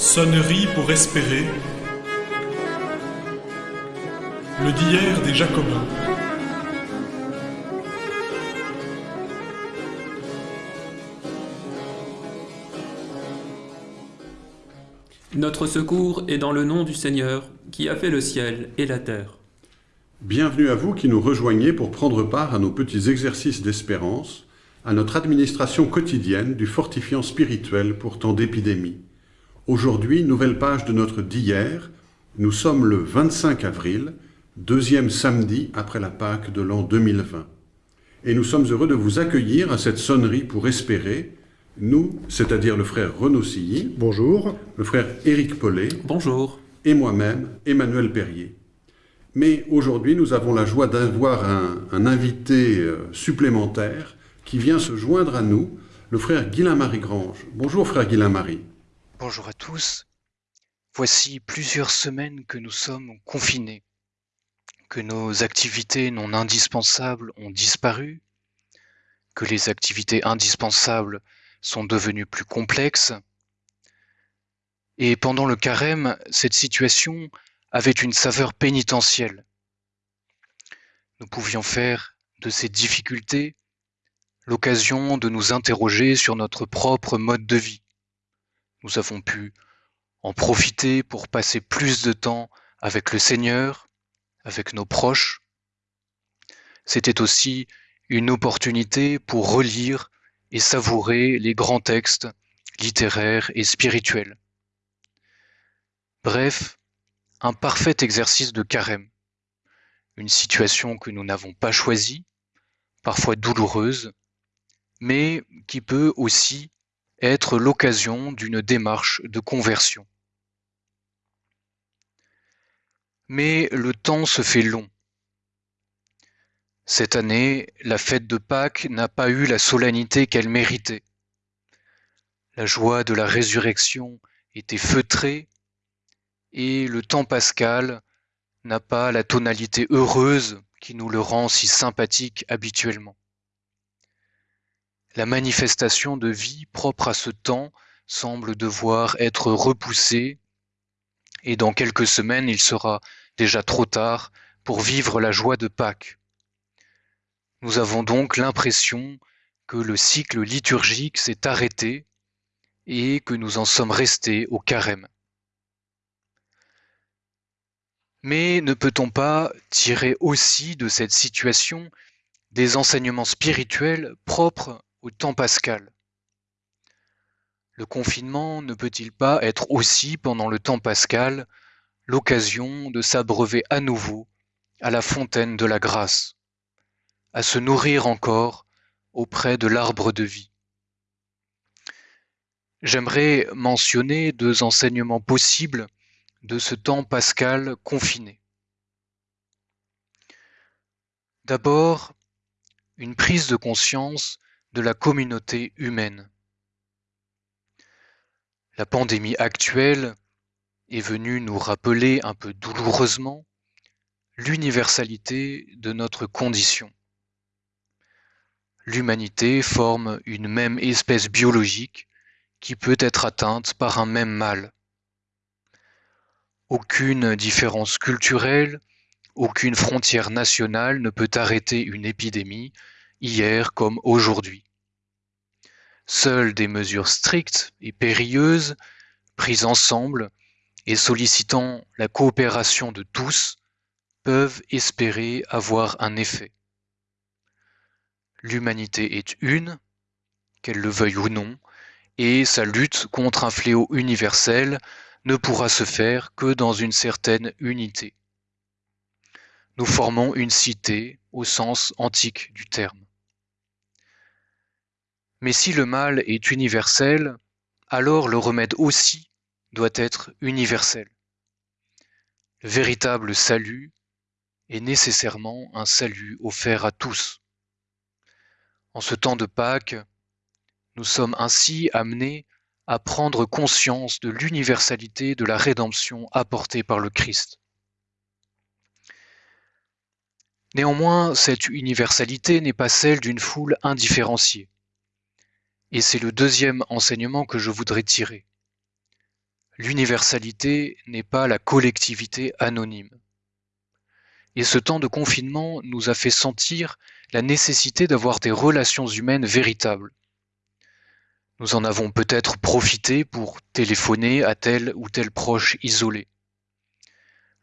Sonnerie pour espérer. Le d'hier des Jacobins. Notre secours est dans le nom du Seigneur, qui a fait le ciel et la terre. Bienvenue à vous qui nous rejoignez pour prendre part à nos petits exercices d'espérance, à notre administration quotidienne du fortifiant spirituel pour tant d'épidémies. Aujourd'hui, nouvelle page de notre d'hier. Nous sommes le 25 avril, deuxième samedi après la Pâque de l'an 2020. Et nous sommes heureux de vous accueillir à cette sonnerie pour espérer, nous, c'est-à-dire le frère Renaud Silly. Bonjour. Le frère Éric Paulet. Bonjour. Et moi-même, Emmanuel Perrier. Mais aujourd'hui, nous avons la joie d'avoir un, un, invité euh, supplémentaire qui vient se joindre à nous, le frère Guilain-Marie Grange. Bonjour frère Guilain-Marie. Bonjour à tous. Voici plusieurs semaines que nous sommes confinés, que nos activités non indispensables ont disparu, que les activités indispensables sont devenues plus complexes. Et pendant le carême, cette situation avait une saveur pénitentielle. Nous pouvions faire de ces difficultés l'occasion de nous interroger sur notre propre mode de vie. Nous avons pu en profiter pour passer plus de temps avec le Seigneur, avec nos proches. C'était aussi une opportunité pour relire et savourer les grands textes littéraires et spirituels. Bref, un parfait exercice de carême, une situation que nous n'avons pas choisie, parfois douloureuse, mais qui peut aussi être l'occasion d'une démarche de conversion. Mais le temps se fait long. Cette année, la fête de Pâques n'a pas eu la solennité qu'elle méritait. La joie de la résurrection était feutrée et le temps pascal n'a pas la tonalité heureuse qui nous le rend si sympathique habituellement. La manifestation de vie propre à ce temps semble devoir être repoussée et dans quelques semaines il sera déjà trop tard pour vivre la joie de Pâques. Nous avons donc l'impression que le cycle liturgique s'est arrêté et que nous en sommes restés au carême. Mais ne peut-on pas tirer aussi de cette situation des enseignements spirituels propres au temps pascal Le confinement ne peut-il pas être aussi, pendant le temps pascal, l'occasion de s'abreuver à nouveau à la fontaine de la grâce, à se nourrir encore auprès de l'arbre de vie? J'aimerais mentionner deux enseignements possibles de ce temps pascal confiné. D'abord, une prise de conscience de la communauté humaine. La pandémie actuelle est venue nous rappeler un peu douloureusement l'universalité de notre condition. L'humanité forme une même espèce biologique qui peut être atteinte par un même mal. Aucune différence culturelle, aucune frontière nationale ne peut arrêter une épidémie, hier comme aujourd'hui. Seules des mesures strictes et périlleuses, prises ensemble et sollicitant la coopération de tous, peuvent espérer avoir un effet. L'humanité est une, qu'elle le veuille ou non, et sa lutte contre un fléau universel ne pourra se faire que dans une certaine unité. Nous formons une cité au sens antique du terme. Mais si le mal est universel, alors le remède aussi doit être universel. Le véritable salut est nécessairement un salut offert à tous. En ce temps de Pâques, nous sommes ainsi amenés à prendre conscience de l'universalité de la rédemption apportée par le Christ. Néanmoins, cette universalité n'est pas celle d'une foule indifférenciée. Et c'est le deuxième enseignement que je voudrais tirer. l'universalité n'est pas la collectivité anonyme. Et ce temps de confinement nous a fait sentir la nécessité d'avoir des relations humaines véritables. Nous en avons peut-être profité pour téléphoner à tel ou tel proche isolé.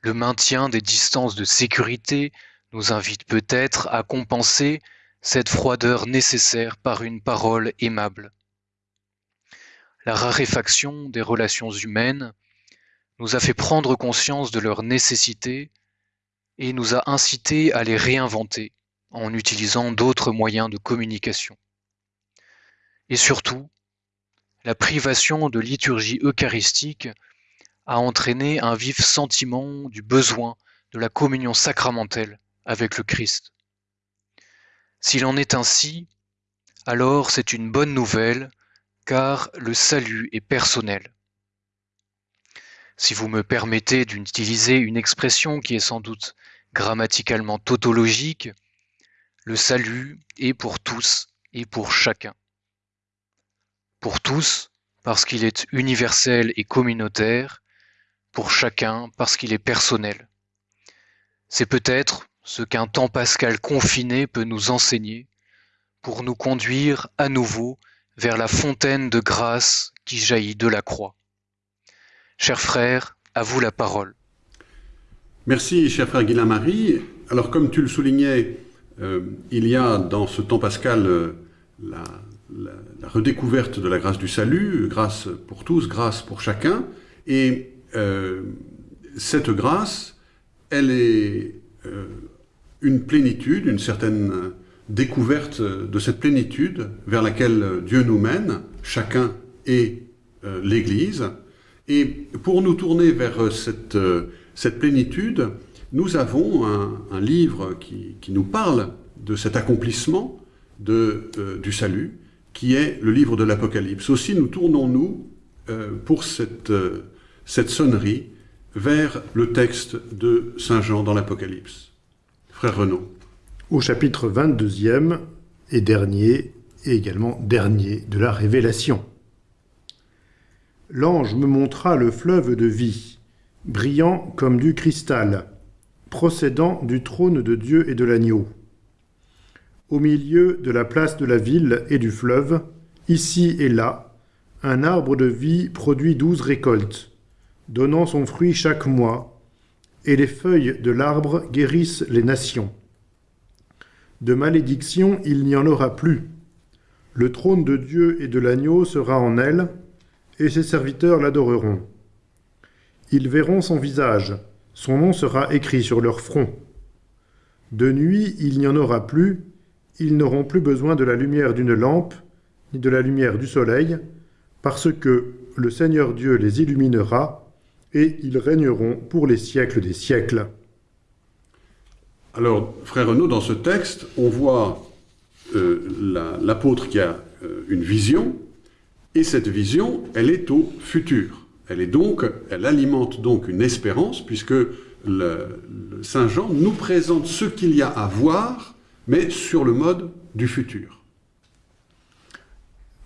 Le maintien des distances de sécurité nous invite peut-être à compenser cette froideur nécessaire par une parole aimable. La raréfaction des relations humaines nous a fait prendre conscience de leur nécessité et nous a incité à les réinventer en utilisant d'autres moyens de communication. Et surtout, la privation de liturgie eucharistique a entraîné un vif sentiment du besoin de la communion sacramentelle avec le Christ. S'il en est ainsi, alors c'est une bonne nouvelle, car le salut est personnel. Si vous me permettez d'utiliser une expression qui est sans doute grammaticalement tautologique, le salut est pour tous et pour chacun. Pour tous, parce qu'il est universel et communautaire, pour chacun, parce qu'il est personnel. C'est peut-être ce qu'un temps pascal confiné peut nous enseigner pour nous conduire à nouveau vers la fontaine de grâce qui jaillit de la croix. Chers frères, à vous la parole. Merci, cher frère Guilain-Marie. Alors, comme tu le soulignais, euh, il y a dans ce temps pascal euh, la, redécouverte de la grâce du salut, grâce pour tous, grâce pour chacun. Et euh, cette grâce, elle est une plénitude, une certaine découverte de cette plénitude vers laquelle Dieu nous mène, chacun et l'Église. Et pour nous tourner vers cette, cette plénitude, nous avons un, livre qui, nous parle de cet accomplissement de, euh, du salut, qui est le livre de l'Apocalypse. Aussi, nous tournons-nous euh, pour cette, euh, cette sonnerie vers le texte de Saint Jean dans l'Apocalypse. Frère. Au chapitre 22e et dernier, et également dernier de la Révélation. L'ange me montra le fleuve de vie, brillant comme du cristal, procédant du trône de Dieu et de l'agneau. Au milieu de la place de la ville et du fleuve, ici et là, un arbre de vie produit douze récoltes, donnant son fruit chaque mois, et les feuilles de l'arbre guérissent les nations. De malédiction il n'y en aura plus. Le trône de Dieu et de l'agneau sera en elle, et ses serviteurs l'adoreront. Ils verront son visage, son nom sera écrit sur leur front. De nuit, il n'y en aura plus, ils n'auront plus besoin de la lumière d'une lampe, ni de la lumière du soleil, parce que le Seigneur Dieu les illuminera, et ils régneront pour les siècles des siècles. Alors, frère Renaud, dans ce texte, on voit euh, l'apôtre qui a euh, une vision, et cette vision, elle est au futur. Elle est donc, elle alimente donc une espérance, puisque le, Saint Jean nous présente ce qu'il y a à voir, mais sur le mode du futur.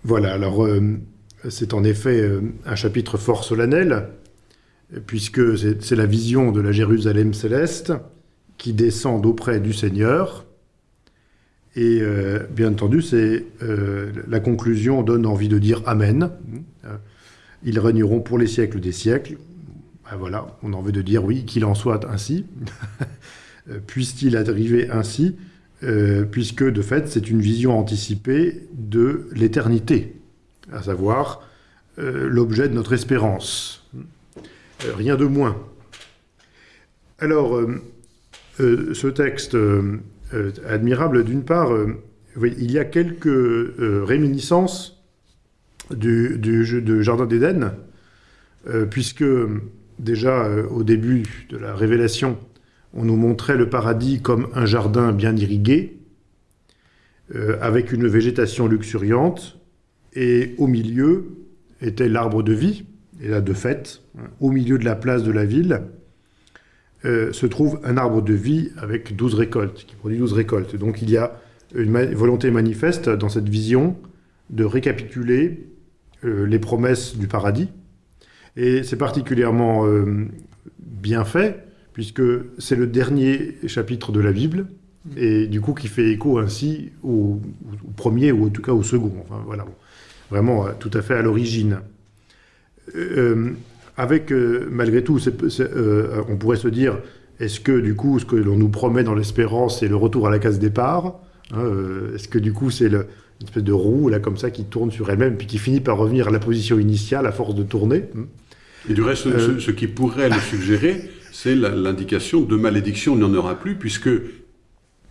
Voilà, alors euh, c'est en effet un chapitre fort solennel, puisque c'est la vision de la Jérusalem céleste qui descend auprès du Seigneur. Et euh, bien entendu, c'est la conclusion donne envie de dire Amen. Ils régneront pour les siècles des siècles. Ben voilà, on en veut de dire oui, qu'il en soit ainsi. Puisse-t-il arriver ainsi, euh, puisque de fait, c'est une vision anticipée de l'éternité, à savoir euh, l'objet de notre espérance. Euh, rien de moins. Alors, ce texte admirable, d'une part, il y a quelques réminiscences du, Jardin d'Éden, euh, puisque déjà euh, au début de la révélation, on nous montrait le paradis comme un jardin bien irrigué, euh, avec une végétation luxuriante, et au milieu était l'arbre de vie, et là de fait, au milieu de la place de la ville, se trouve un arbre de vie avec douze récoltes, qui produit douze récoltes. Donc il y a une volonté manifeste dans cette vision de récapituler euh, les promesses du paradis, Et c'est particulièrement euh, bien fait, puisque c'est le dernier chapitre de la Bible, et du coup qui fait écho ainsi au, premier, ou en tout cas au second. Enfin, voilà, vraiment euh, tout à fait à l'origine. Euh, avec, euh, malgré tout, euh, on pourrait se dire, est-ce que du coup, ce que l'on nous promet dans l'espérance, c'est le retour à la case départ Hein, Est-ce que du coup, c'est une espèce de roue, là, comme ça, qui tourne sur elle-même, puis qui finit par revenir à la position initiale à force de tourner Hmm. Et du reste, ce, ce qui pourrait le suggérer, c'est l'indication de malédiction, il n'y en aura plus, puisque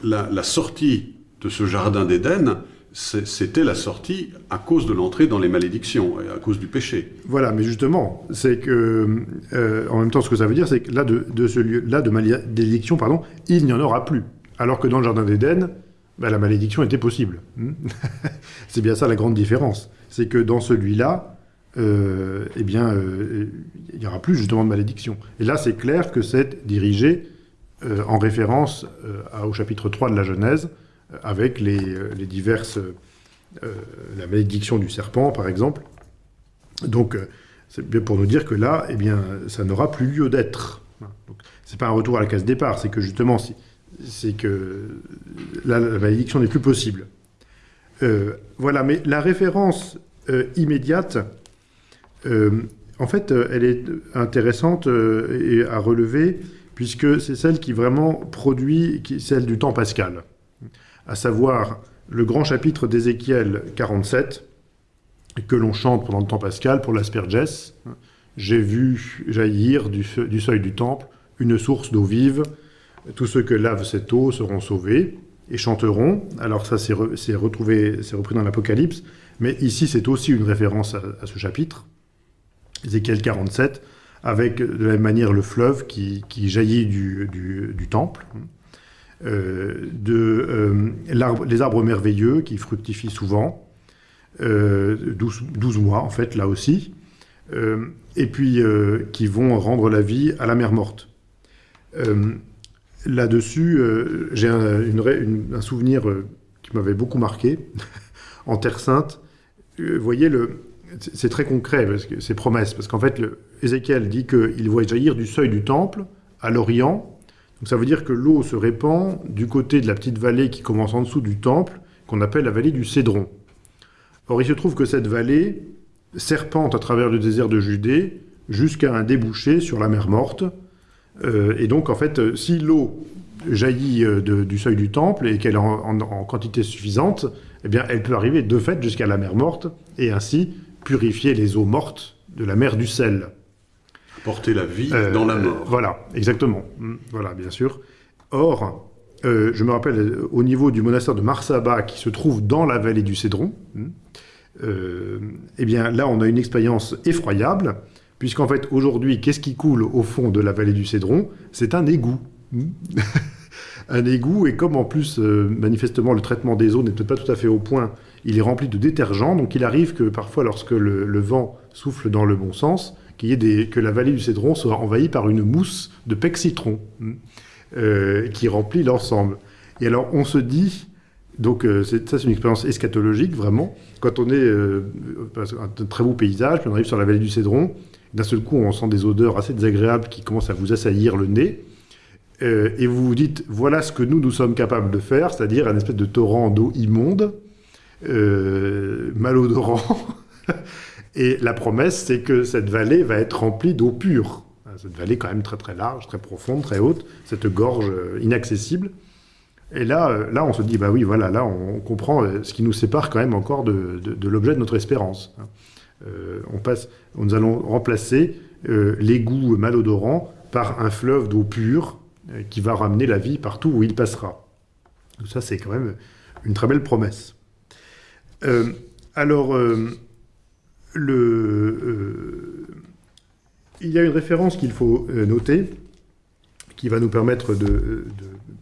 la, la sortie de ce jardin d'Éden, c'était la sortie à cause de l'entrée dans les malédictions, à cause du péché. Voilà, mais justement, c'est que, euh, en même temps, ce que ça veut dire, c'est que là, de, ce lieu-là, de malédiction, pardon, il n'y en aura plus. Alors que dans le Jardin d'Éden, ben, la malédiction était possible. Hmm? C'est bien ça la grande différence. C'est que dans celui-là, euh, eh bien, euh, il n'y aura plus justement de malédiction. Et là, c'est clair que c'est dirigé en référence au chapitre 3 de la Genèse, avec les, euh, diverses... euh, la malédiction du serpent, par exemple. Donc, euh, c'est bien pour nous dire que là, eh bien, ça n'aura plus lieu d'être. Donc, C'est pas un retour à la case départ, c'est que justement, c'est- que là, la malédiction n'est plus possible. Euh, voilà, mais la référence euh, immédiate, euh, en fait, euh, elle est intéressante euh, et à relever, puisque c'est celle qui vraiment produit, celle du temps pascal, à savoir le grand chapitre d'Ézéchiel 47, que l'on chante pendant le temps pascal pour l'asperges. J'ai vu jaillir du, seuil du temple une source d'eau vive. Tous ceux que lave cette eau seront sauvés et chanteront. Alors ça, c'est re- c'est retrouvé, c'est repris dans l'Apocalypse, mais ici, c'est aussi une référence à, ce chapitre, Ézéchiel 47, avec de la même manière le fleuve qui, jaillit du temple. Euh, de, euh, les arbres merveilleux qui fructifient souvent, euh, 12, 12 mois en fait, là aussi, et puis qui vont rendre la vie à la mer morte. Là-dessus, j'ai un, souvenir qui m'avait beaucoup marqué en Terre Sainte. Vous voyez, le, c'est très concret, parce que c'est promesse, parce qu'en fait, Ézéchiel dit qu'il voit jaillir du seuil du temple à l'Orient. Donc ça veut dire que l'eau se répand du côté de la petite vallée qui commence en dessous du temple, qu'on appelle la vallée du Cédron. Or, il se trouve que cette vallée serpente à travers le désert de Judée jusqu'à un débouché sur la mer Morte. Euh, et donc, en fait, euh, si l'eau jaillit euh, du seuil du temple et qu'elle est en quantité suffisante, eh bien, elle peut arriver de fait jusqu'à la mer Morte et ainsi purifier les eaux mortes de la mer du sel. Porter la vie Euh, dans la euh, mort. voilà, exactement. Mm, Voilà, bien sûr. Or, euh, je me rappelle, euh, au niveau du monastère de Marsaba, qui se trouve dans la vallée du Cédron, mm, euh, eh bien là, on a une expérience effroyable, puisqu'en fait, aujourd'hui, qu'est-ce qui coule au fond de la vallée du Cédron? C'est un égout. Mm. un égout, et comme en plus, euh, manifestement, le traitement des eaux n'est peut-être pas tout à fait au point, il est rempli de détergents, donc il arrive que parfois, lorsque le, le vent souffle dans le bon sens, que la vallée du Cédron soit envahie par une mousse de pec citron mm, euh, qui remplit l'ensemble. Et alors, on se dit, donc euh, ça c'est une expérience eschatologique vraiment, quand on est euh, qu'un très beau paysage, puis on arrive sur la vallée du Cédron, d'un seul coup on sent des odeurs assez désagréables qui commencent à vous assaillir le nez, euh, et vous vous dites, voilà ce que nous, nous sommes capables de faire, c'est-à-dire un espèce de torrent d'eau immonde, euh, malodorant, et la promesse c'est que cette vallée va être remplie d'eau pure. Cette vallée quand même très très large, très profonde, très haute, cette gorge euh, inaccessible. Et là, euh, là, on se dit, bah oui, voilà, là, on, comprend euh, ce qui nous sépare quand même encore de, de- l'objet de notre espérance. hein. On passe, nous allons remplacer l'égout malodorant par un fleuve d'eau pure qui va ramener la vie partout où il passera. Donc ça, c'est quand même une très belle promesse. Alors, euh, il y a une référence qu'il faut euh, noter, qui va nous permettre de,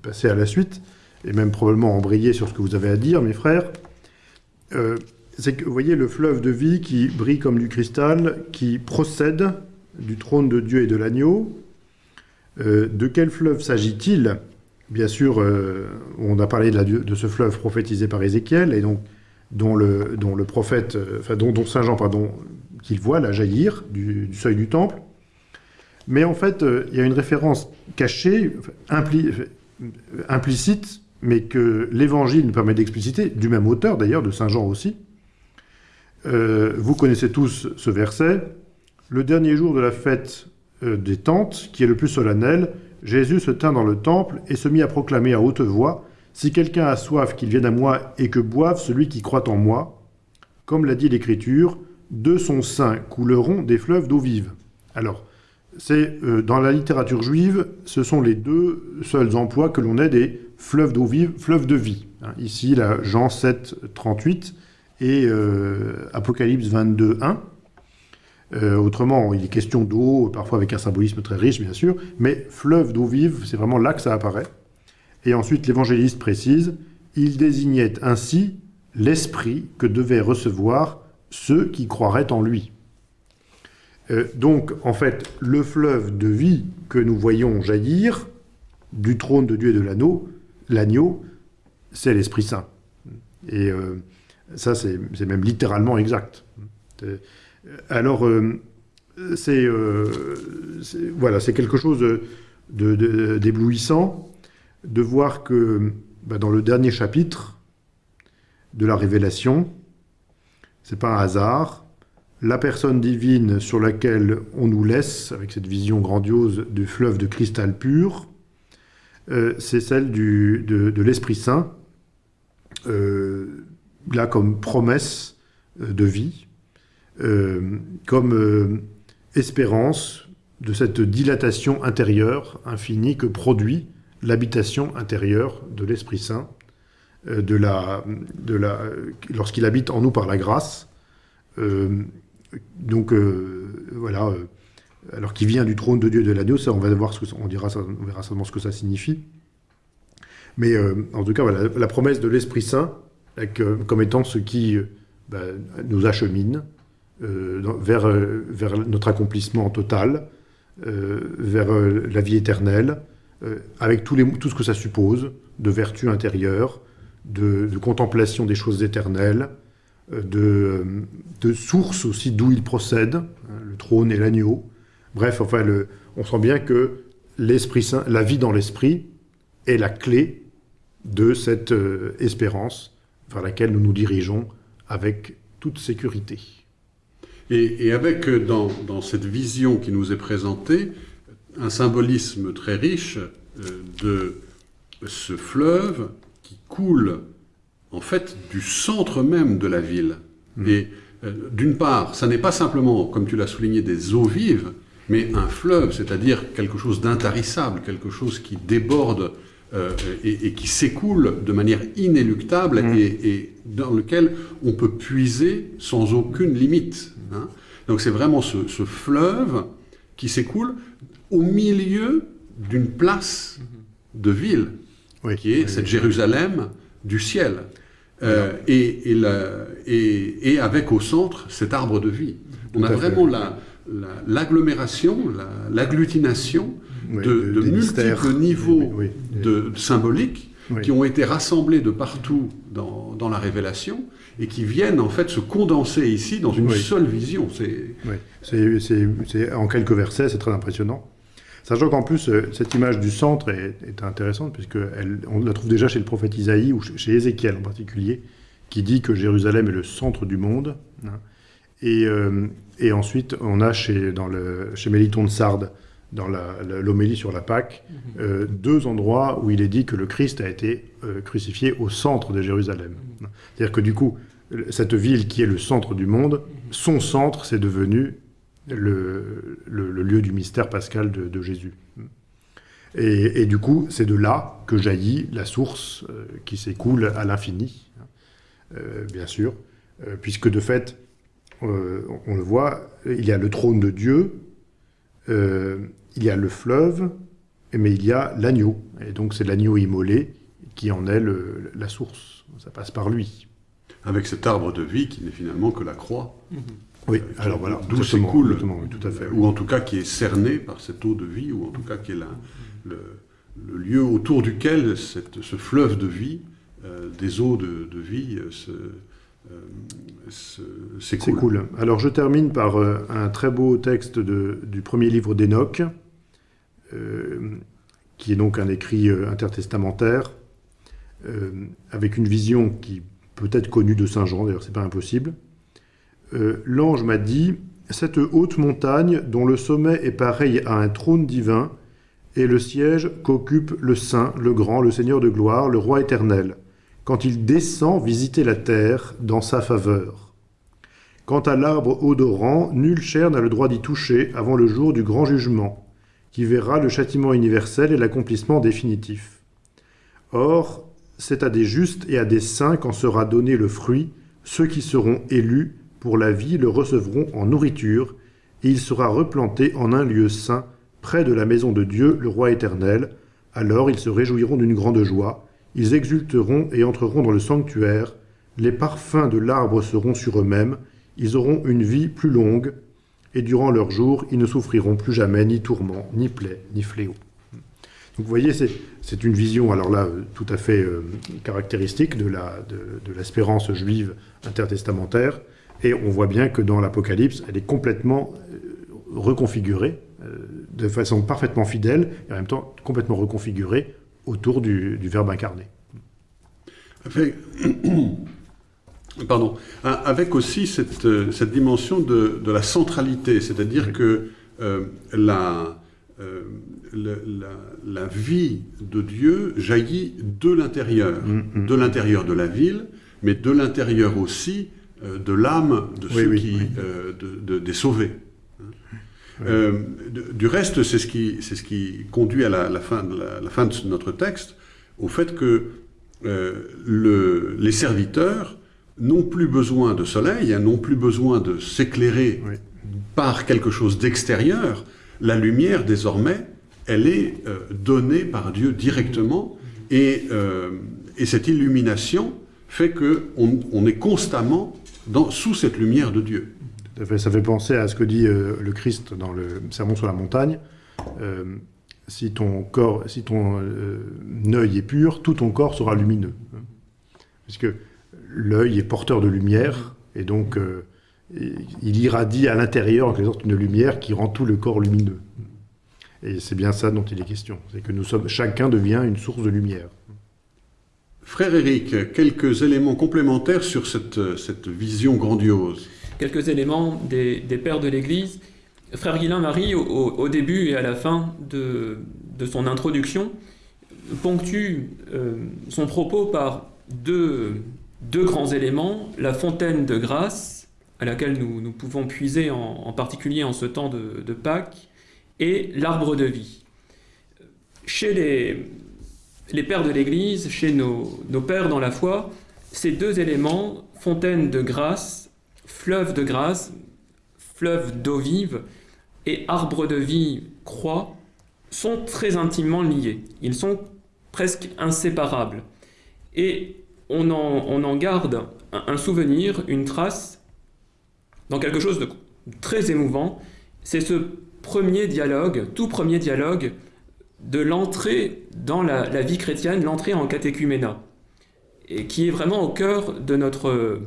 passer à la suite, et même probablement embrayer sur ce que vous avez à dire, mes frères. Euh, c'est que vous voyez le fleuve de vie qui brille comme du cristal, qui procède du trône de Dieu et de l'agneau. De quel fleuve s'agit-il? Bien sûr, on a parlé de, de ce fleuve prophétisé par Ézéchiel, et donc dont le, prophète, euh, enfin dont, Saint Jean pardon, qu'il voit là jaillir du, seuil du temple. Mais en fait, euh, il y a une référence cachée, impli, implicite, mais que l'Évangile nous permet d'expliciter, du même auteur d'ailleurs, de Saint Jean aussi. Euh, vous connaissez tous ce verset. Le dernier jour de la fête euh, des tentes, qui est le plus solennel, Jésus se tint dans le temple et se mit à proclamer à haute voix Si quelqu'un a soif, qu'il vienne à moi et que boive celui qui croit en moi. Comme l'a dit l'Écriture, de son sein couleront des fleuves d'eau vive. Alors, c'est euh, dans la littérature juive, ce sont les deux seuls emplois que l'on ait des fleuves d'eau vive, fleuves de vie. Hein, ici, là, Jean 7, 38 et euh, Apocalypse 22, 1. Euh, autrement, il est question d'eau, parfois avec un symbolisme très riche, bien sûr, mais fleuve d'eau vive, c'est vraiment là que ça apparaît. Et ensuite, l'évangéliste précise, il désignait ainsi l'esprit que devaient recevoir ceux qui croiraient en lui. Euh, donc, en fait, le fleuve de vie que nous voyons jaillir du trône de Dieu et de l'anneau, l'agneau, c'est l'Esprit Saint. Et euh, ça, c'est même littéralement exact. Euh, alors, c'est voilà, quelque chose d'éblouissant voir que bah, dans le dernier chapitre de la Révélation, c'est pas un hasard, la personne divine sur laquelle on nous laisse, avec cette vision grandiose du fleuve de cristal pur, euh, c'est celle de, de l'Esprit Saint, euh, là comme promesse euh, de vie, comme espérance de cette dilatation intérieure infinie que produit l'habitation intérieure de l'Esprit Saint, euh, de la, de la, lorsqu'il habite en nous par la grâce. donc voilà, alors qui vient du trône de Dieu de l'agneau, ça on va voir ce que ça, on dira, on verra seulement ce que ça signifie. Mais en tout cas, la, promesse de l'Esprit Saint comme étant ce qui bah, nous achemine euh, vers, euh, vers, notre accomplissement total, euh, vers la vie éternelle, avec tous les, tout ce que ça suppose de vertu intérieure, de, contemplation des choses éternelles, de, de source aussi d'où il procède, hein, le trône et l'agneau. Bref, enfin, on sent bien que l'Esprit la vie dans l'Esprit, est la clé de cette euh, espérance vers laquelle nous nous dirigeons avec toute sécurité. Et, avec dans, cette vision qui nous est présentée un symbolisme très riche euh, de ce fleuve qui coule en fait du centre même de la ville. Mmh. Et euh, d'une part, ça n'est pas simplement, comme tu l'as souligné, des eaux vives, mais un fleuve, c'est-à-dire quelque chose d'intarissable, quelque chose qui déborde euh, et, et, qui s'écoule de manière inéluctable mmh. et, et, dans lequel on peut puiser sans aucune limite. Hein. Donc c'est vraiment ce, ce, fleuve qui s'écoule au milieu d'une place de ville, oui, qui est oui, cette oui. Jérusalem du ciel. Euh, et, la, et, avec au centre cet arbre de vie. On a vraiment l'agglomération, la, l'agglutination la, de, multiples niveaux de, symboliques qui ont été rassemblés de partout dans, dans, la révélation et qui viennent en fait se condenser ici dans une seule vision. C'est en quelques versets, c'est très impressionnant. Sachant qu'en plus, euh, cette image du centre est, est intéressante, puisqu'on la trouve déjà chez le prophète Isaïe, ou chez Ézéchiel en particulier, qui dit que Jérusalem est le centre du monde. Hein. Et, euh, et, ensuite, on a chez, dans le, chez Méliton de Sardes, dans l'homélie sur la Pâque, mm -hmm. euh, deux endroits où il est dit que le Christ a été euh, crucifié au centre de Jérusalem. Mm -hmm. C'est-à-dire que du coup, cette ville qui est le centre du monde, son centre, c'est devenu le, le, le, lieu du mystère pascal de, de Jésus. Et, et, du coup, c'est de là que jaillit la source euh, qui s'écoule à l'infini, euh, bien sûr, euh, puisque de fait, euh, on le voit, il y a le trône de Dieu, euh, il y a le fleuve, mais il y a l'agneau. Et donc c'est l'agneau immolé qui en est le, la source. Ça passe par lui. Avec cet arbre de vie qui n'est finalement que la croix. Mm -hmm. Oui, euh, alors voilà, d'où s'écoule, oui, tout à fait. Ou en tout cas qui est cerné par cette eau de vie, ou en tout cas qui est la, le, le, lieu autour duquel cette, ce fleuve de vie, euh, des eaux de, de vie, euh, c'est cool. Alors je termine par un très beau texte de- du premier livre d'Enoch, qui est donc un écrit intertestamentaire, avec une vision qui peut être connue de Saint Jean, d'ailleurs c'est pas impossible. Euh, L'ange m'a dit, cette haute montagne dont le sommet est pareil à un trône divin, est le siège qu'occupe le Saint, le Grand, le Seigneur de gloire, le Roi éternel, quand il descend visiter la terre dans sa faveur. Quant à l'arbre odorant, nulle chair n'a le droit d'y toucher avant le jour du grand jugement, qui verra le châtiment universel et l'accomplissement définitif. Or, c'est à des justes et à des saints qu'en sera donné le fruit, ceux qui seront élus pour la vie le recevront en nourriture, et il sera replanté en un lieu saint, près de la maison de Dieu, le Roi éternel. Alors ils se réjouiront d'une grande joie, ils exulteront et entreront dans le sanctuaire, les parfums de l'arbre seront sur eux-mêmes, ils auront une vie plus longue, et durant leur jour, ils ne souffriront plus jamais ni tourment, ni plaie, ni fléau. Donc vous voyez, c'est une vision, alors là, euh, tout à fait euh, caractéristique de l'espérance juive intertestamentaire, et on voit bien que dans l'Apocalypse, elle est complètement euh, reconfigurée, euh, de façon parfaitement fidèle, et en même temps complètement reconfigurée autour du, du Verbe incarné. Avec, pardon, avec aussi cette, euh, cette dimension de, de la centralité, c'est-à-dire que euh, la, euh, le- la, la vie de Dieu jaillit de l'intérieur, Mm, mm. de l'intérieur de la ville, mais de l'intérieur aussi de l'âme de ceux oui, qui, oui. euh, de- de- des sauvés. Oui. Euh, du reste, c'est ce qui, c'est ce qui conduit à la, la fin, de la, la fin de notre texte, au fait que euh, le- les serviteurs n'ont plus besoin de soleil, hein, n'ont plus besoin de s'éclairer par quelque chose d'extérieur. La lumière, désormais, elle est euh, donnée par Dieu directement, et, euh, et cette illumination fait qu'on on est constamment sous cette lumière de Dieu. Ça fait penser à ce que dit euh, le Christ dans le Sermon sur la montagne. Euh, si ton corps, si ton euh, œil est pur, tout ton corps sera lumineux. Parce que l'œil est porteur de lumière, et donc il irradie à l'intérieur en quelque sorte une lumière qui rend tout le corps lumineux. Et c'est bien ça dont il est question. C'est que nous sommes, chacun devient une source de lumière. Frère Éric, quelques éléments complémentaires sur cette, cette vision grandiose. quelques éléments des, pères de l'Église. Frère Guillain-Marie, au, au- début et à la fin de, de son introduction, ponctue euh, son propos par deux, deux grands éléments, la fontaine de grâce, à laquelle nous, nous pouvons puiser en, en particulier en ce temps de, de Pâques, et l'arbre de vie. Chez les, les pères de l'Église, chez nos, nos pères dans la foi, ces deux éléments, fontaine de grâce, fleuve de grâce, fleuve d'eau vive et arbre de vie, croix, sont très intimement liés. Ils sont presque inséparables. Et on en, on en garde un, un souvenir, une trace, dans quelque chose de très émouvant. C'est ce premier dialogue, tout premier dialogue de l'entrée dans la, vie chrétienne, l'entrée en catéchuménat, et qui est vraiment au cœur de notre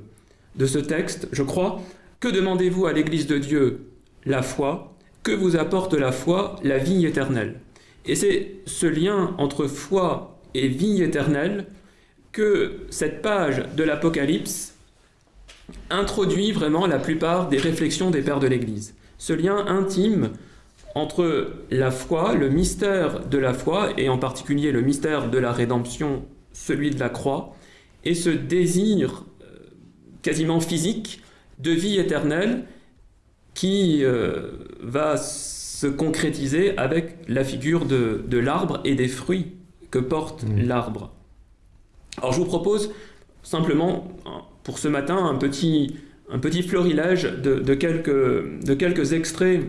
de ce texte, je crois. Que demandez-vous à l'Église de Dieu? La foi. Que vous apporte la foi? La vie éternelle. Et c'est ce lien entre foi et vie éternelle que cette page de l'Apocalypse introduit vraiment la plupart des réflexions des pères de l'Église. Ce lien intime entre la foi, le mystère de la foi, et en particulier le mystère de la rédemption, celui de la croix, et ce désir euh, quasiment physique de vie éternelle qui euh, va se concrétiser avec la figure de, de l'arbre et des fruits que porte Mmh. l'arbre. Alors je vous propose simplement pour ce matin un petit, un petit florilège de, de quelques, de quelques extraits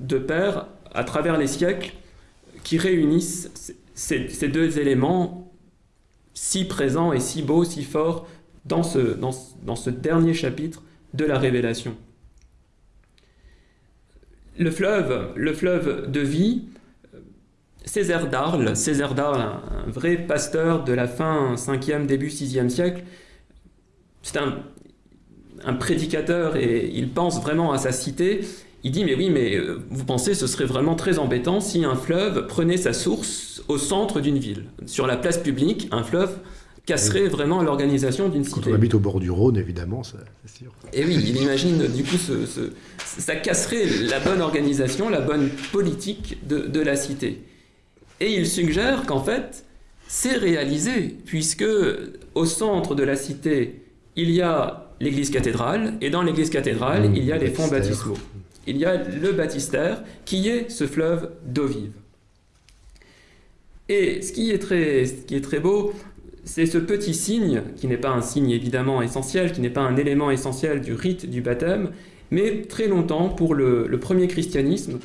de pères à travers les siècles qui réunissent ces, deux éléments si présents et si beaux, si forts dans ce, dernier chapitre de la Révélation. Le fleuve, le fleuve de vie, Césaire d'Arles, Césaire d'Arles, un, vrai pasteur de la fin 5e, début 6e siècle, c'est un prédicateur et il pense vraiment à sa cité, il dit mais oui mais euh, vous pensez ce serait vraiment très embêtant si un fleuve prenait sa source au centre d'une ville. Sur la place publique, un fleuve casserait vraiment l'organisation d'une cité. Quand on habite au bord du Rhône, évidemment, c'est sûr. Et oui, il imagine du coup ce, ce, ça casserait la bonne organisation, la bonne politique de, de la cité. Et il suggère qu'en fait, c'est réalisé, puisque au centre de la cité, il y a l'église cathédrale, et dans l'église cathédrale, Mmh, il y a les fonds baptismaux. Il y a le baptistère, qui est ce fleuve d'eau vive. Et ce qui est très, beau, c'est ce petit signe, qui n'est pas un signe évidemment essentiel, qui n'est pas un élément essentiel du rite du baptême, mais très longtemps, pour le, premier christianisme,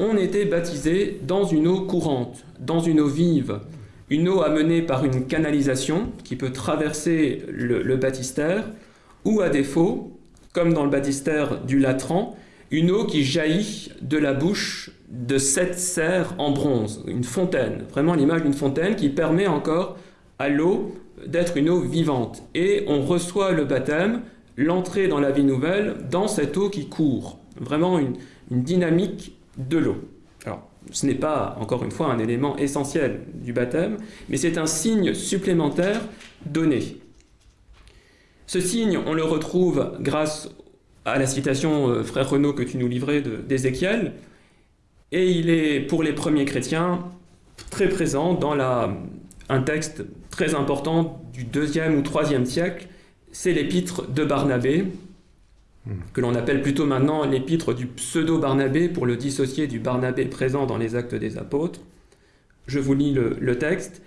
on était baptisé dans une eau courante, dans une eau vive, une eau amenée par une canalisation qui peut traverser le baptistère, ou à défaut, comme dans le baptistère du Latran, une eau qui jaillit de la bouche de sept cerfs en bronze, une fontaine, vraiment l'image d'une fontaine qui permet encore à l'eau d'être une eau vivante. Et on reçoit le baptême, l'entrée dans la vie nouvelle, dans cette eau qui court. Vraiment une, une dynamique de l'eau. Alors, ce n'est pas, encore une fois, un élément essentiel du baptême, mais c'est un signe supplémentaire donné. Ce signe, on le retrouve grâce à la citation, euh, frère Renaud, que tu nous livrais d'Ézéchiel, et il est, pour les premiers chrétiens, très présent dans la, un texte très important du deuxième ou troisième siècle, c'est l'épître de Barnabé, que l'on appelle plutôt maintenant l'épître du pseudo-Barnabé pour le dissocier du Barnabé présent dans les actes des apôtres. Je vous lis le, le texte.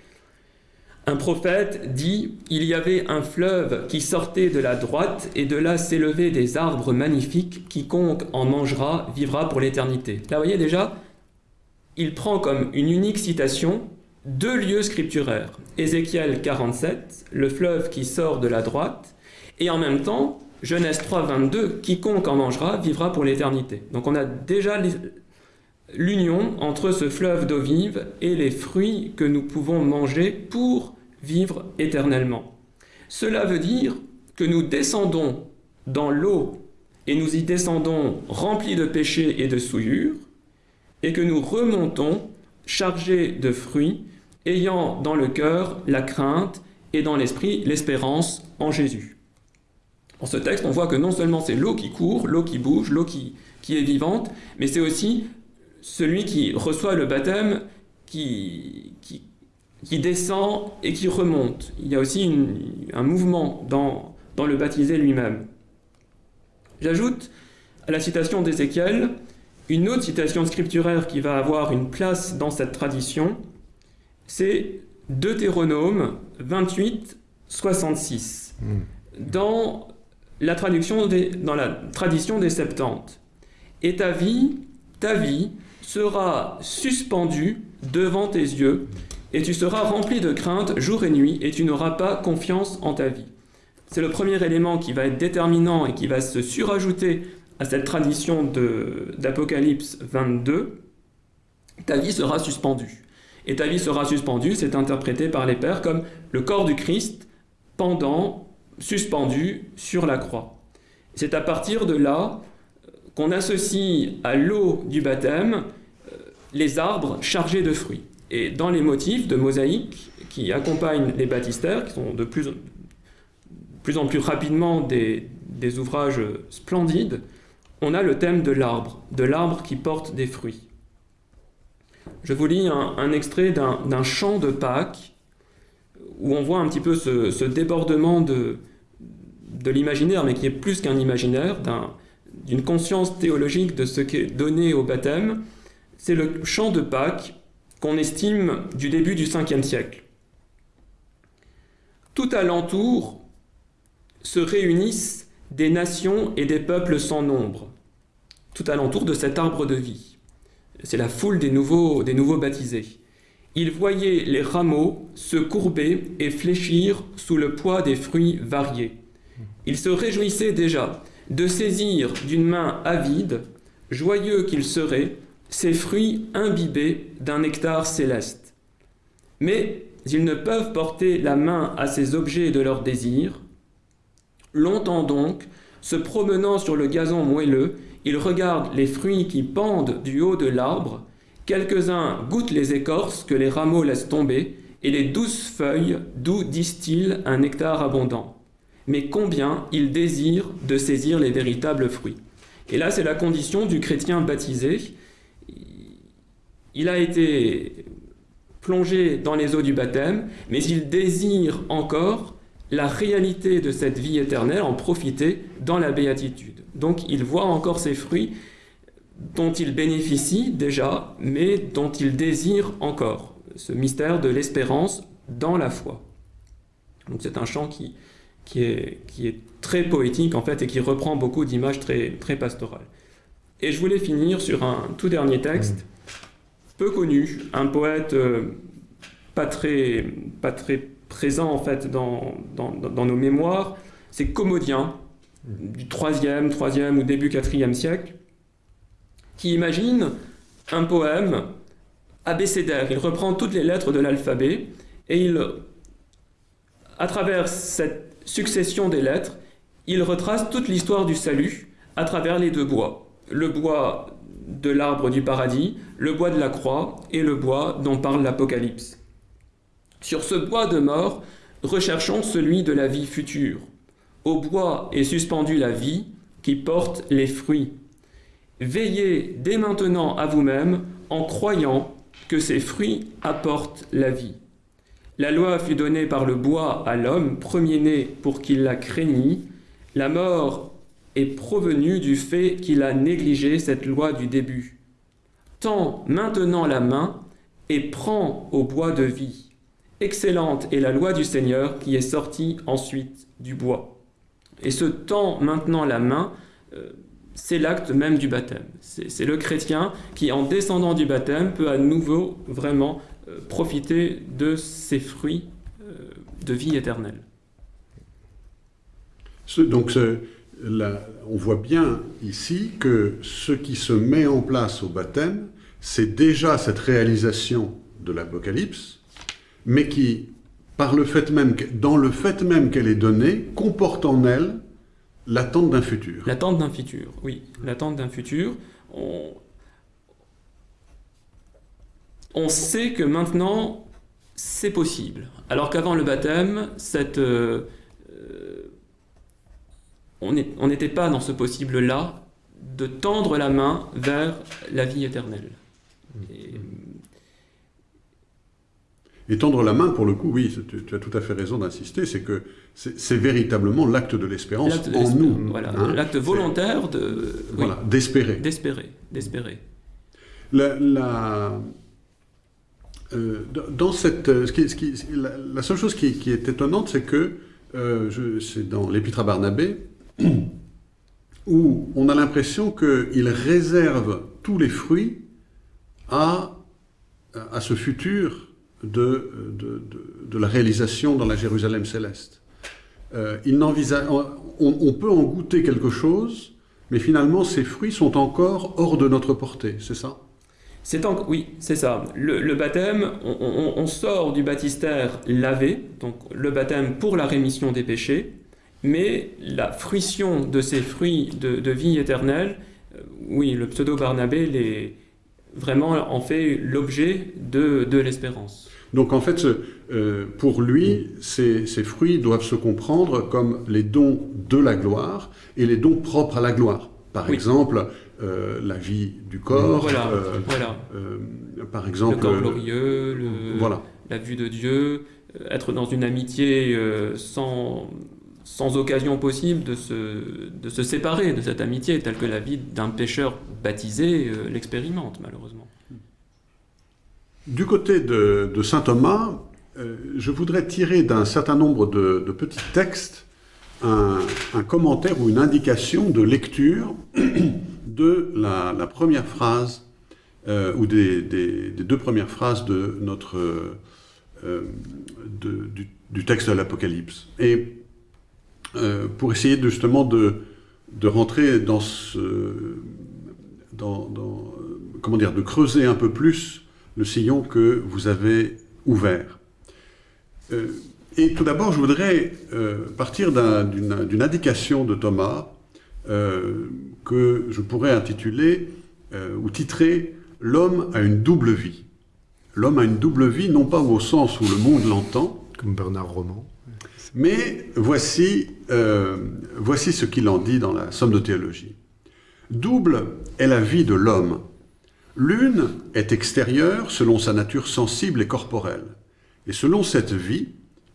Un prophète dit Il y avait un fleuve qui sortait de la droite, et de là s'élevaient des arbres magnifiques. Quiconque en mangera vivra pour l'éternité. Là, vous voyez déjà, il prend comme une unique citation deux lieux scripturaires. Ézéchiel 47, le fleuve qui sort de la droite, et en même temps, Genèse 3, 22, quiconque en mangera vivra pour l'éternité. Donc on a déjà l'union entre ce fleuve d'eau vive et les fruits que nous pouvons manger pour vivre éternellement. Cela veut dire que nous descendons dans l'eau et nous y descendons remplis de péchés et de souillures, et que nous remontons chargés de fruits, ayant dans le cœur la crainte et dans l'esprit l'espérance en Jésus. Dans ce texte, on voit que non seulement c'est l'eau qui court, l'eau qui bouge, l'eau qui, qui est vivante, mais c'est aussi celui qui reçoit le baptême qui, qui, descend et qui remonte. Il y a aussi une- un mouvement dans, dans le baptisé lui-même. J'ajoute à la citation d'Ézéchiel une autre citation scripturaire qui va avoir une place dans cette tradition, c'est Deutéronome 28, 66. Dans la, traduction des, dans la tradition des Septante. Et ta vie, ta vie sera suspendue devant tes yeux, et tu seras rempli de crainte jour et nuit, et tu n'auras pas confiance en ta vie. C'est le premier élément qui va être déterminant et qui va se surajouter à cette tradition d'Apocalypse 22. Ta vie sera suspendue. Et ta vie sera suspendue, c'est interprété par les pères comme le corps du Christ pendant, suspendu sur la croix. C'est à partir de là euh, qu'on associe à l'eau du baptême euh, les arbres chargés de fruits. Et dans les motifs de mosaïque qui accompagnent les baptistères, qui sont de plus, en plus rapidement des, ouvrages splendides, on a le thème de l'arbre, de l'arbre qui porte des fruits. Je vous lis un, extrait d'un chant de Pâques où on voit un petit peu ce, débordement de, de l'imaginaire, mais qui est plus qu'un imaginaire, d'un- d'une conscience théologique de ce qui est donné au baptême. C'est le chant de Pâques qu'on estime du début du 5e siècle. Tout alentour se réunissent des nations et des peuples sans nombre, tout alentour de cet arbre de vie. C'est la foule des nouveaux, des nouveaux baptisés. Ils voyaient les rameaux se courber et fléchir sous le poids des fruits variés. Ils se réjouissaient déjà de saisir d'une main avide, joyeux qu'ils seraient, ces fruits imbibés d'un nectar céleste. Mais ils ne peuvent porter la main à ces objets de leur désir. Longtemps donc, Se promenant sur le gazon moelleux, il regarde les fruits qui pendent du haut de l'arbre. Quelques-uns goûtent les écorces que les rameaux laissent tomber, et les douces feuilles d'où distillent un nectar abondant. Mais combien il désire de saisir les véritables fruits. Et là, c'est la condition du chrétien baptisé. Il a été plongé dans les eaux du baptême, mais il désire encore la réalité de cette vie éternelle, en profiter dans la béatitude. Donc il voit encore ces fruits dont il bénéficie déjà, mais dont il désire encore, ce mystère de l'espérance dans la foi. Donc c'est un chant qui, qui, est, qui est très poétique en fait et qui reprend beaucoup d'images très, très pastorales. Et je voulais finir sur un tout dernier texte, peu connu, un poète euh, pas, très, présent en fait dans nos mémoires, c'est Commodien, du 3e, 3e ou début 4e siècle, qui imagine un poème abécédaire. Il reprend toutes les lettres de l'alphabet et il, à travers cette succession des lettres, il retrace toute l'histoire du salut à travers les deux bois. Le bois de l'arbre du paradis, le bois de la croix et le bois dont parle l'Apocalypse. Sur ce bois de mort, recherchons celui de la vie future. Au bois est suspendue la vie qui porte les fruits. Veillez dès maintenant à vous-même en croyant que ces fruits apportent la vie. La loi fut donnée par le bois à l'homme, premier-né pour qu'il la craignît. La mort est provenue du fait qu'il a négligé cette loi du début. Tends maintenant la main et prends au bois de vie. Excellente est la loi du Seigneur qui est sortie ensuite du bois. Et ce temps maintenant la main, euh, c'est l'acte même du baptême. C'est le chrétien qui, en descendant du baptême, peut à nouveau vraiment euh, profiter de ces fruits euh, de vie éternelle. donc, on voit bien ici que ce qui se met en place au baptême, c'est déjà cette réalisation de l'Apocalypse, mais qui, dans le fait même qu'elle est donnée, comporte en elle l'attente d'un futur. L'attente d'un futur, oui. L'attente d'un futur. On... sait que maintenant, c'est possible. Alors qu'avant le baptême, cette, euh, on n'était pas dans ce possible-là de tendre la main vers la vie éternelle. Et, et tendre la main, pour le coup, oui, tu, as tout à fait raison d'insister, c'est que c'est véritablement l'acte de l'espérance en nous. Voilà, hein. l'acte volontaire de... Voilà, d'espérer. D'espérer, d'espérer. La, euh, dans cette, ce qui, ce qui, la, seule chose qui, est étonnante, c'est que, euh, c'est dans l'Épître à Barnabé, où on a l'impression qu'il réserve tous les fruits à, à ce futur de, de, de, la réalisation dans la Jérusalem céleste. Euh, il on, on, peut en goûter quelque chose, mais finalement ces fruits sont encore hors de notre portée, c'est ça? C'est Oui, c'est ça. Le, baptême, on, on, sort du baptistère lavé, donc le baptême pour la rémission des péchés, mais la fruition de ces fruits de, vie éternelle, euh, oui, le pseudo-Barnabé les, vraiment en fait l'objet de, de l'espérance. Donc en fait, euh, pour lui, ces, fruits doivent se comprendre comme les dons de la gloire et les dons propres à la gloire. Par exemple, euh, la vie du corps, voilà, voilà. par exemple... Le corps glorieux, voilà. la vue de Dieu, être dans une amitié sans, sans occasion possible de se, de se séparer de cette amitié, telle que la vie d'un pécheur baptisé l'expérimente malheureusement. Du côté de, saint Thomas, euh, je voudrais tirer d'un certain nombre de, petits textes un, commentaire ou une indication de lecture de la, première phrase euh, ou des, deux premières phrases de notre, euh, du, texte de l'Apocalypse. Et pour essayer justement de, rentrer dans ce... Comment dire, de creuser un peu plus le sillon que vous avez ouvert. Euh, et tout d'abord, je voudrais euh, partir d'une indication de Thomas euh, que je pourrais intituler euh, ou titrer L'homme a une double vie. L'homme a une double vie, non pas au sens où le monde l'entend, Comme Bernard Roman. Mais voici, euh, voici ce qu'il en dit dans la Somme de théologie. Double est la vie de l'homme. L'une est extérieure selon sa nature sensible et corporelle. Et selon cette vie,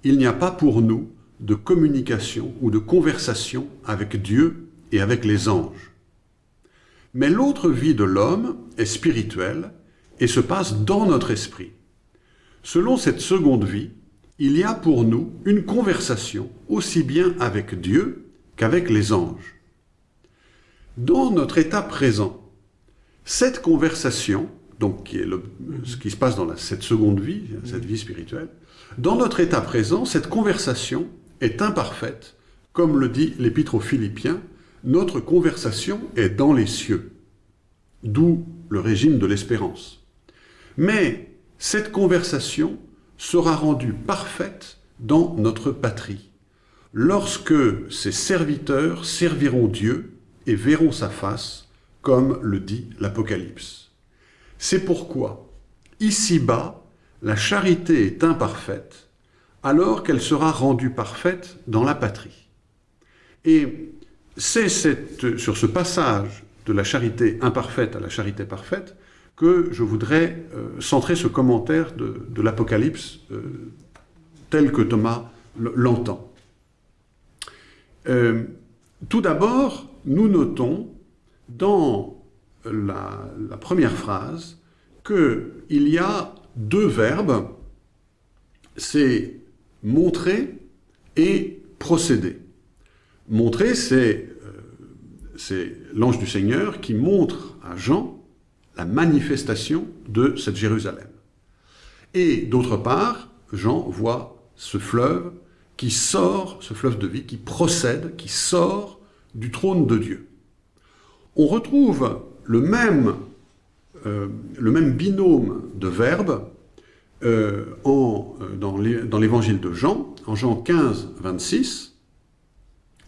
il n'y a pas pour nous de communication ou de conversation avec Dieu et avec les anges. Mais l'autre vie de l'homme est spirituelle et se passe dans notre esprit. Selon cette seconde vie, il y a pour nous une conversation aussi bien avec Dieu qu'avec les anges. Dans notre état présent, cette conversation, donc qui est ce qui se passe dans cette seconde vie, cette vie spirituelle, dans notre état présent, cette conversation est imparfaite, comme le dit l'Épître aux Philippiens, notre conversation est dans les cieux, d'où le régime de l'espérance. Mais cette conversation sera rendue parfaite dans notre patrie, lorsque ses serviteurs serviront Dieu et verront sa face, comme le dit l'Apocalypse. C'est pourquoi, ici-bas, la charité est imparfaite, alors qu'elle sera rendue parfaite dans la patrie. Et c'est sur ce passage de la charité imparfaite à la charité parfaite que je voudrais euh, centrer ce commentaire de, l'Apocalypse euh, tel que Thomas l'entend. Euh, tout d'abord, nous notons dans la, première phrase qu'il y a deux verbes, c'est montrer et procéder. Montrer, c'est l'ange du Seigneur qui montre à Jean la manifestation de cette Jérusalem. Et d'autre part, Jean voit ce fleuve qui sort, ce fleuve de vie, qui procède, qui sort du trône de Dieu. On retrouve le même, euh, le même binôme de verbes euh, en, euh, dans l'é- dans l'évangile de Jean, en Jean 15, 26,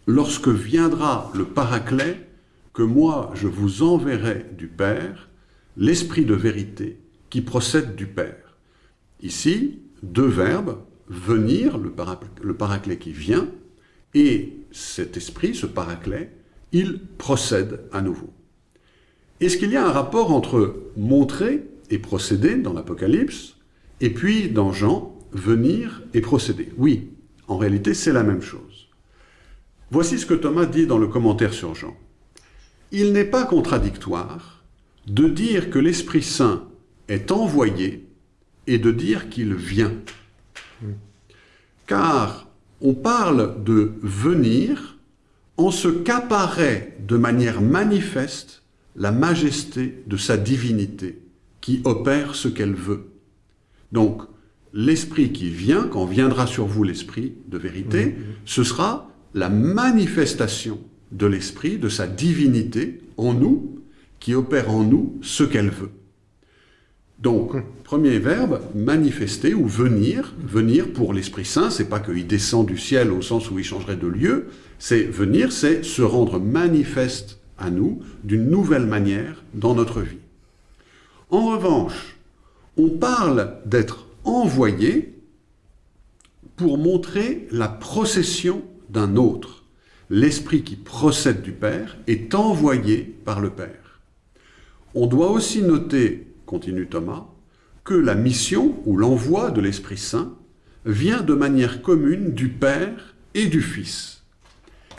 lorsque viendra le Paraclet, que moi je vous enverrai du Père, l'Esprit de vérité qui procède du Père. Ici, deux verbes, venir, le, le Paraclet qui vient, et cet Esprit, ce Paraclet, il procède à nouveau. Est-ce qu'il y a un rapport entre montrer et procéder dans l'Apocalypse, et puis dans Jean, venir et procéder? Oui, en réalité c'est la même chose. Voici ce que Thomas dit dans le commentaire sur Jean. Il n'est pas contradictoire de dire que l'Esprit Saint est envoyé et de dire qu'il vient. Car on parle de venir en ce qu'apparaît de manière manifeste la majesté de sa divinité qui opère ce qu'elle veut. Donc, l'Esprit qui vient, quand viendra sur vous l'Esprit de vérité, ce sera la manifestation de l'Esprit, de sa divinité en nous, qui opère en nous ce qu'elle veut. Donc, premier verbe, manifester ou venir. Venir pour l'Esprit Saint, c'est pas qu'il descend du ciel au sens où il changerait de lieu, c'est venir, c'est se rendre manifeste à nous d'une nouvelle manière dans notre vie. En revanche, on parle d'être envoyé pour montrer la procession d'un autre. L'Esprit qui procède du Père est envoyé par le Père. On doit aussi noter, continue Thomas, que la mission ou l'envoi de l'Esprit Saint vient de manière commune du Père et du Fils.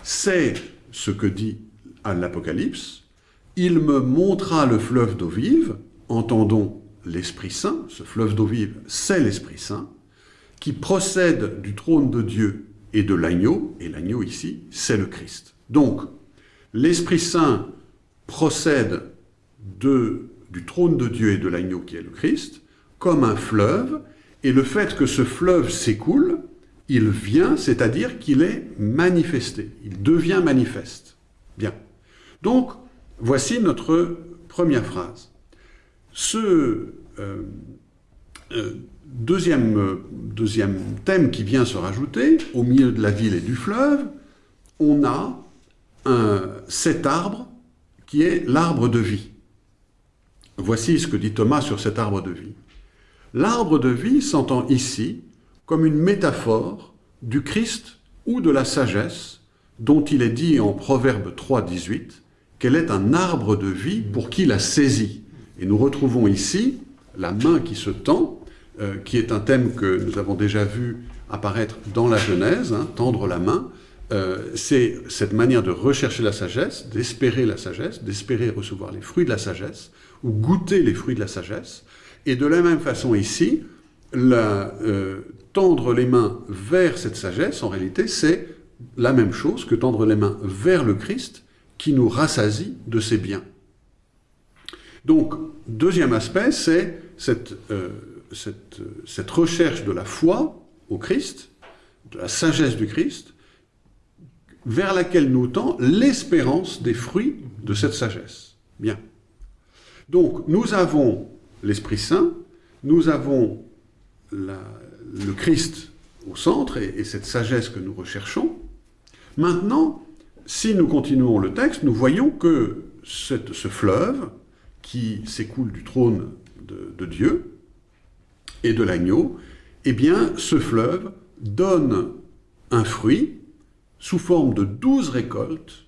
C'est ce que dit à l'Apocalypse, il me montra le fleuve d'eau vive, entendons l'Esprit Saint, ce fleuve d'eau vive, c'est l'Esprit Saint, qui procède du trône de Dieu et de l'agneau, et l'agneau ici, c'est le Christ. Donc, l'Esprit Saint procède du trône de Dieu et de l'agneau qui est le Christ, comme un fleuve, et le fait que ce fleuve s'écoule, il vient, c'est-à-dire qu'il est manifesté, il devient manifeste. Bien. Donc, voici notre première phrase. Ce euh, euh, deuxième, deuxième thème qui vient se rajouter, au milieu de la ville et du fleuve, on a cet arbre qui est l'arbre de vie. Voici ce que dit Thomas sur cet arbre de vie. L'arbre de vie s'entend ici comme une métaphore du Christ ou de la sagesse dont il est dit en Proverbe 3, 18 qu'elle est un arbre de vie pour qui la saisit. Et nous retrouvons ici la main qui se tend, euh, qui est un thème que nous avons déjà vu apparaître dans la Genèse, hein, tendre la main. Euh, c'est cette manière de rechercher la sagesse, d'espérer la sagesse, d'espérer recevoir les fruits de la sagesse, ou goûter les fruits de la sagesse. Et de la même façon ici, euh, tendre les mains vers cette sagesse, en réalité, c'est la même chose que tendre les mains vers le Christ qui nous rassasie de ses biens. Donc, deuxième aspect, c'est cette, euh, cette, recherche de la foi au Christ, de la sagesse du Christ, vers laquelle nous tend l'espérance des fruits de cette sagesse. Bien. Donc, nous avons l'Esprit Saint, nous avons le Christ au centre et, cette sagesse que nous recherchons. Maintenant, si nous continuons le texte, nous voyons que ce fleuve qui s'écoule du trône de, Dieu et de l'agneau, eh bien, ce fleuve donne un fruit sous forme de douze récoltes,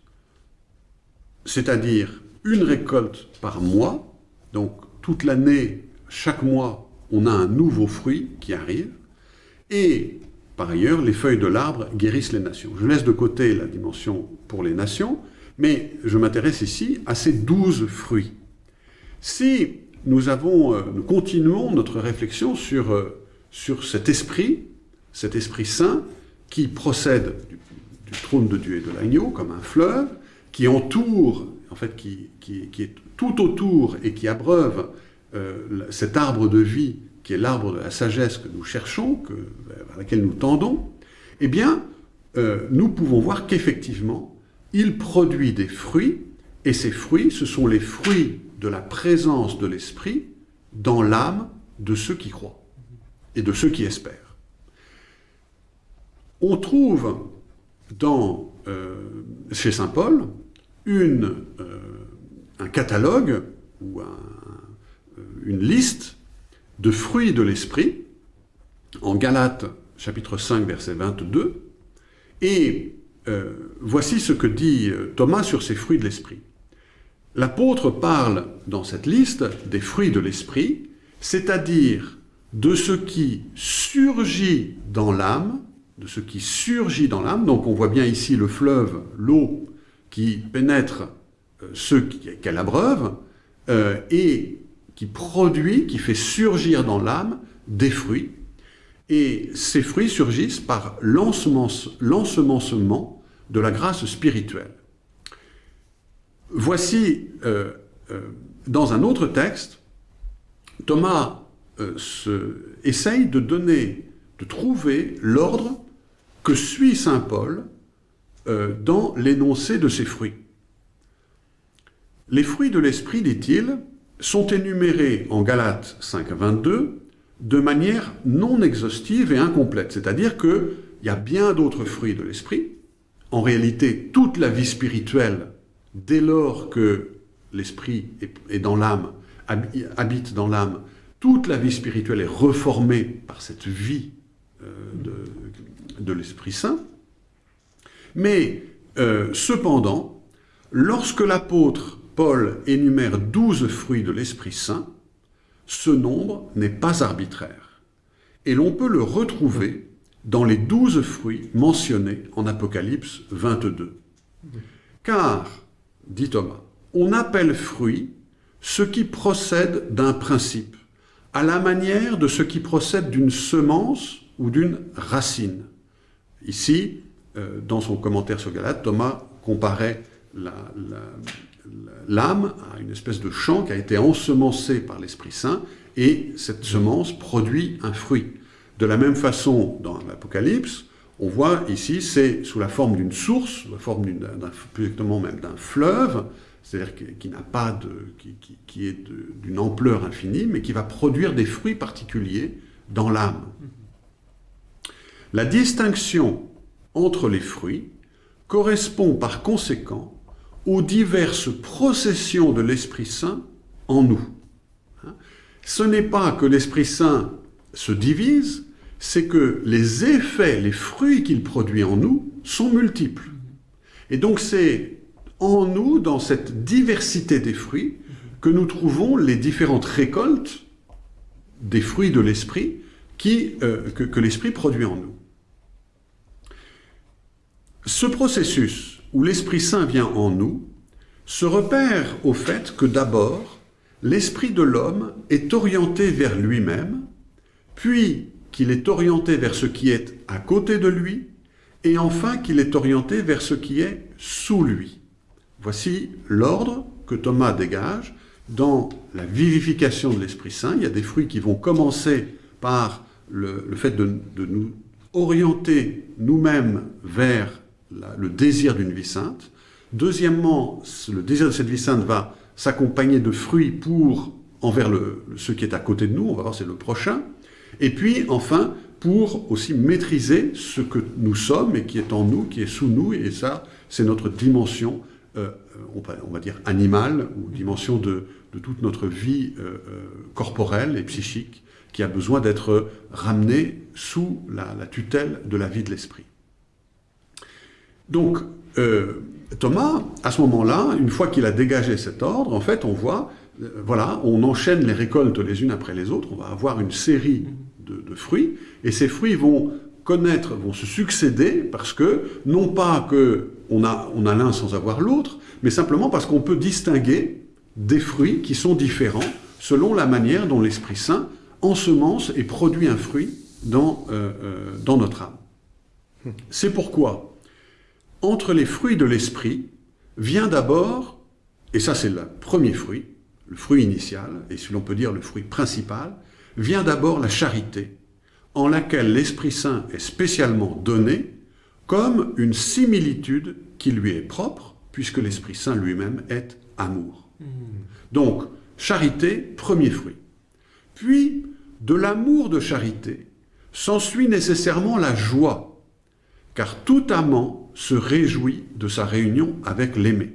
c'est-à-dire une récolte par mois, donc toute l'année, chaque mois, on a un nouveau fruit qui arrive, et par ailleurs, les feuilles de l'arbre guérissent les nations. Je laisse de côté la dimension pour les nations, mais je m'intéresse ici à ces douze fruits. Si nous, avons, euh, nous continuons notre réflexion sur, euh, sur cet esprit, cet esprit saint, qui procède du, trône de Dieu et de l'agneau, comme un fleuve, qui entoure, en fait, qui, est tout autour et qui abreuve euh, cet arbre de vie qui est l'arbre de la sagesse que nous cherchons, que, vers laquelle nous tendons, eh bien, euh, nous pouvons voir qu'effectivement, il produit des fruits, et ces fruits, ce sont les fruits de la présence de l'Esprit dans l'âme de ceux qui croient et de ceux qui espèrent. On trouve dans, euh, chez Saint Paul une, un catalogue ou une liste de fruits de l'esprit, en Galates chapitre 5 verset 22, et euh, voici ce que dit euh, Thomas sur ces fruits de l'esprit. L'apôtre parle dans cette liste des fruits de l'esprit, c'est-à-dire de ce qui surgit dans l'âme, de ce qui surgit dans l'âme, donc on voit bien ici le fleuve, l'eau qui pénètre euh, ceux qu'elle abreuve, et qui produit, qui fait surgir dans l'âme des fruits. Et ces fruits surgissent par l'ensemencement de la grâce spirituelle. Voici, euh, euh, dans un autre texte, Thomas euh, essaye de donner, de trouver l'ordre que suit Saint Paul dans l'énoncé de ces fruits. Les fruits de l'esprit, dit-il, sont énumérés en Galates 5 22 de manière non exhaustive et incomplète. C'est-à-dire qu'il y a bien d'autres fruits de l'esprit. En réalité, toute la vie spirituelle, dès lors que l'esprit est dans l'âme, habite dans l'âme, toute la vie spirituelle est reformée par cette vie euh, de, l'Esprit Saint. Mais euh, cependant, lorsque l'apôtre Paul énumère douze fruits de l'Esprit Saint, ce nombre n'est pas arbitraire. Et l'on peut le retrouver dans les douze fruits mentionnés en Apocalypse 22. Car, dit Thomas, on appelle fruit ce qui procède d'un principe, à la manière de ce qui procède d'une semence ou d'une racine. Ici, euh, dans son commentaire sur Galate, Thomas comparait la, l'âme a une espèce de champ qui a été ensemencé par l'Esprit Saint, et cette semence produit un fruit. De la même façon, dans l'Apocalypse, on voit ici, c'est sous la forme d'une source, sous la forme plus exactement même d'un fleuve, c'est-à-dire qui, n'a pas de, qui, est d'une ampleur infinie, mais qui va produire des fruits particuliers dans l'âme. La distinction entre les fruits correspond par conséquent aux diverses processions de l'Esprit Saint en nous. Hein? Ce n'est pas que l'Esprit Saint se divise, c'est que les effets, les fruits qu'il produit en nous sont multiples. Et donc c'est en nous, dans cette diversité des fruits, que nous trouvons les différentes récoltes des fruits de l'esprit euh, que, que l'esprit produit en nous. Ce processus où l'Esprit Saint vient en nous se repère au fait que d'abord, l'esprit de l'homme est orienté vers lui-même, puis qu'il est orienté vers ce qui est à côté de lui, et enfin qu'il est orienté vers ce qui est sous lui. Voici l'ordre que Thomas dégage dans la vivification de l'Esprit Saint. Il y a des fruits qui vont commencer par le, fait de, nous orienter nous-mêmes vers le désir d'une vie sainte. Deuxièmement, le désir de cette vie sainte va s'accompagner de fruits pour envers le, ce qui est à côté de nous, on va voir c'est le prochain. Et puis enfin, pour aussi maîtriser ce que nous sommes et qui est en nous, qui est sous nous, et ça, c'est notre dimension, euh, on, va, dire animale, ou dimension de, toute notre vie euh, euh, corporelle et psychique, qui a besoin d'être ramenée sous la, tutelle de la vie de l'esprit. Donc, Thomas, à ce moment-là, une fois qu'il a dégagé cet ordre, en fait, on voit, voilà, on enchaîne les récoltes les unes après les autres, on va avoir une série de, fruits, et ces fruits vont connaître, vont se succéder, parce que, non pas qu'on a, on a l'un sans avoir l'autre, mais simplement parce qu'on peut distinguer des fruits qui sont différents selon la manière dont l'Esprit Saint ensemence et produit un fruit dans, euh, euh, dans notre âme. C'est pourquoi, entre les fruits de l'Esprit, vient d'abord, et ça c'est le premier fruit, le fruit initial, et si l'on peut dire le fruit principal, vient d'abord la charité, en laquelle l'Esprit Saint est spécialement donné comme une similitude qui lui est propre, puisque l'Esprit Saint lui-même est amour. Hmm. Donc, charité, premier fruit. Puis, de l'amour de charité, s'ensuit nécessairement la joie, car tout amant se réjouit de sa réunion avec l'aimé.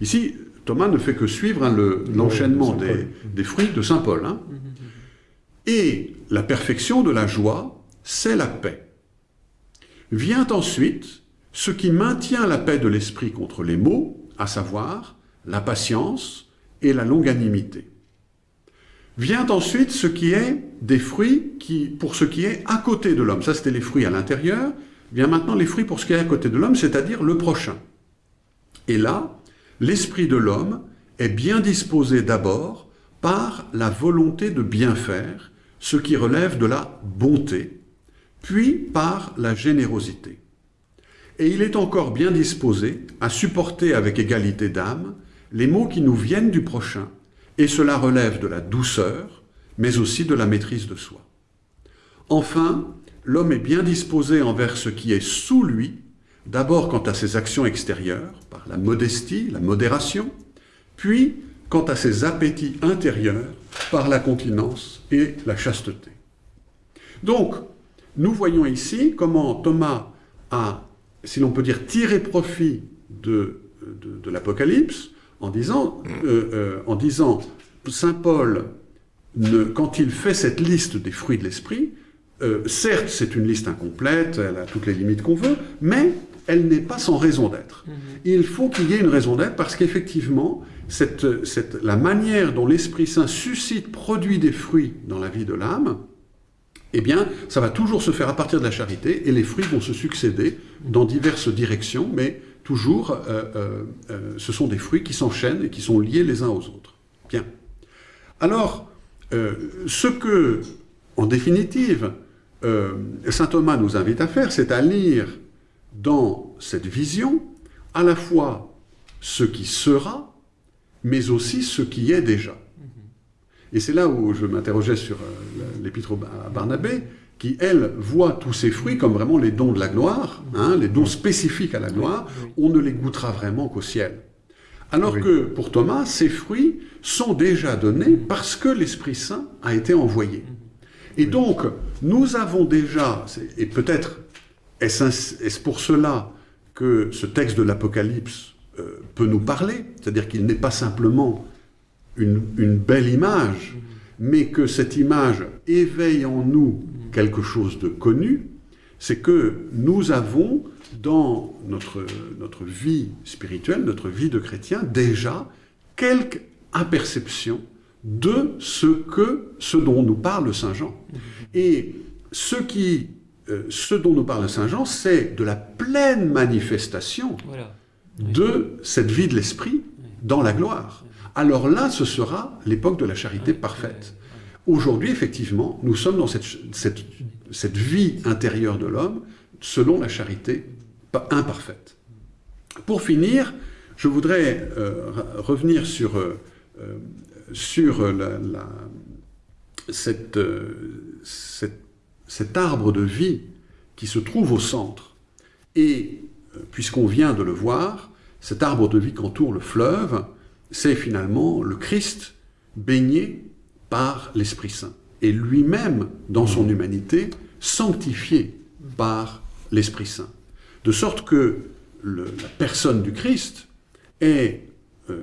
Ici, Thomas ne fait que suivre hein, l'enchaînement des, fruits de Saint Paul. Hein. Hmm. Et la perfection de la joie, c'est la paix. Vient ensuite ce qui maintient la paix de l'esprit contre les maux, à savoir la patience et la longanimité. Vient ensuite ce qui est des fruits qui, pour ce qui est à côté de l'homme. Ça, c'était les fruits à l'intérieur. Vient maintenant les fruits pour ce qui est à côté de l'homme, c'est-à-dire le prochain. Et là, l'esprit de l'homme est bien disposé d'abord par la volonté de bien faire ce qui relève de la bonté, puis par la générosité. Et il est encore bien disposé à supporter avec égalité d'âme les maux qui nous viennent du prochain, et cela relève de la douceur, mais aussi de la maîtrise de soi. Enfin, l'homme est bien disposé envers ce qui est sous lui, d'abord quant à ses actions extérieures, par la modestie, la modération, puis quant à ses appétits intérieurs, par la continence et la chasteté. Donc, nous voyons ici comment Thomas a, si l'on peut dire, tiré profit de, l'Apocalypse en disant, euh, euh, en disant Saint Paul, quand il fait cette liste des fruits de l'esprit, euh, certes c'est une liste incomplète, elle a toutes les limites qu'on veut, mais elle n'est pas sans raison d'être. Mhm. Il faut qu'il y ait une raison d'être parce qu'effectivement, la manière dont l'Esprit Saint suscite, produit des fruits dans la vie de l'âme, eh bien, ça va toujours se faire à partir de la charité, et les fruits vont se succéder dans diverses directions, mais toujours, euh, euh, euh, ce sont des fruits qui s'enchaînent et qui sont liés les uns aux autres. Bien. Alors, ce que, en définitive, saint Thomas nous invite à faire, c'est à lire dans cette vision à la fois ce qui sera, mais aussi ce qui est déjà. Et c'est là où je m'interrogeais sur euh, l'épître à Barnabé, qui, elle, voit tous ces fruits comme vraiment les dons de la gloire, hein, les dons spécifiques à la gloire, on ne les goûtera vraiment qu'au ciel. Alors que pour Thomas, ces fruits sont déjà donnés parce que l'Esprit Saint a été envoyé. Et donc, nous avons déjà, et peut-être est-ce pour cela que ce texte de l'Apocalypse euh, peut nous parler, c'est-à-dire qu'il n'est pas simplement une, belle image, mais que cette image éveille en nous quelque chose de connu, c'est que nous avons dans notre, notre vie spirituelle, notre vie de chrétien, déjà quelques imperceptions de ce, que, ce dont nous parle Saint Jean. Et ce, qui, euh, ce dont nous parle Saint Jean, c'est de la pleine manifestation Voilà. de cette vie de l'esprit dans la gloire. Alors là, ce sera l'époque de la charité parfaite. Aujourd'hui, effectivement, nous sommes dans cette, cette, cette vie intérieure de l'homme selon la charité pa- imparfaite. Pour finir, je voudrais euh, re- revenir sur, euh, sur euh, cet arbre de vie qui se trouve au centre. Et euh, puisqu'on vient de le voir, cet arbre de vie qu'entoure le fleuve, c'est finalement le Christ baigné par l'Esprit Saint. Et lui-même, dans son humanité, sanctifié par l'Esprit Saint. De sorte que la personne du Christ est euh,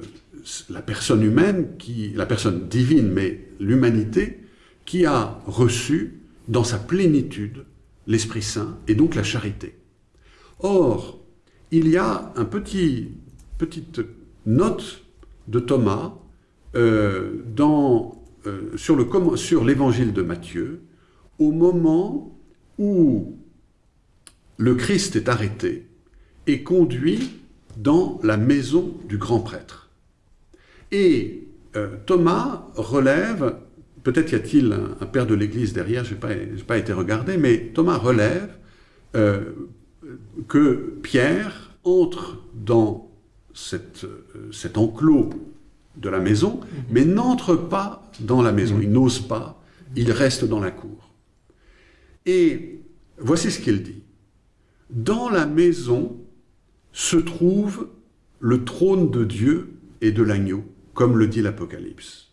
la personne humaine, qui, la personne divine, mais l'humanité, qui a reçu dans sa plénitude l'Esprit Saint et donc la charité. Or, il y a un petit, petite note de Thomas euh, dans, euh, sur, l'évangile de Matthieu, au moment où le Christ est arrêté et conduit dans la maison du grand prêtre. Et euh, Thomas relève, peut-être y a-t-il un, un père de l'Église derrière, je n'ai pas, été regardé, mais Thomas relève euh, que Pierre entre dans cette, euh, cet enclos de la maison, mais n'entre pas dans la maison, il n'ose pas, il reste dans la cour. Et voici ce qu'il dit. Dans la maison se trouve le trône de Dieu et de l'agneau, comme le dit l'Apocalypse.